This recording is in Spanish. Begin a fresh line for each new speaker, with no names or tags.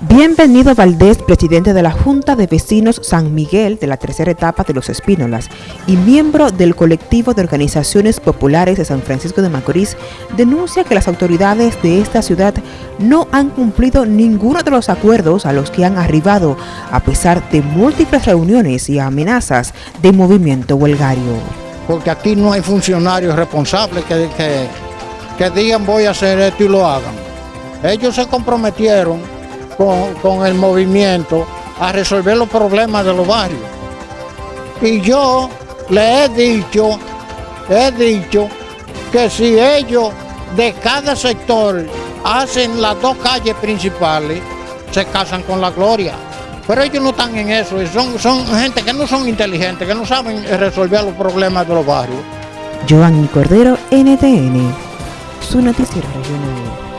Bienvenido Valdés, presidente de la Junta de Vecinos San Miguel de la tercera etapa de Los Espínolas y miembro del colectivo de organizaciones populares de San Francisco de Macorís, denuncia que las autoridades de esta ciudad no han cumplido ninguno de los acuerdos a los que han arribado, a pesar de múltiples reuniones y amenazas de movimiento huelgario.
Porque aquí no hay funcionarios responsables que, que, que digan voy a hacer esto y lo hagan. Ellos se comprometieron con, con, el movimiento a resolver los problemas de los barrios. Y yo le he dicho, he dicho que si ellos de cada sector hacen las dos calles principales, se casan con la gloria. Pero ellos no están en eso, son, son gente que no son inteligentes, que no saben resolver los problemas de los barrios.
Joanny Cordero, NTN, su noticiero regional.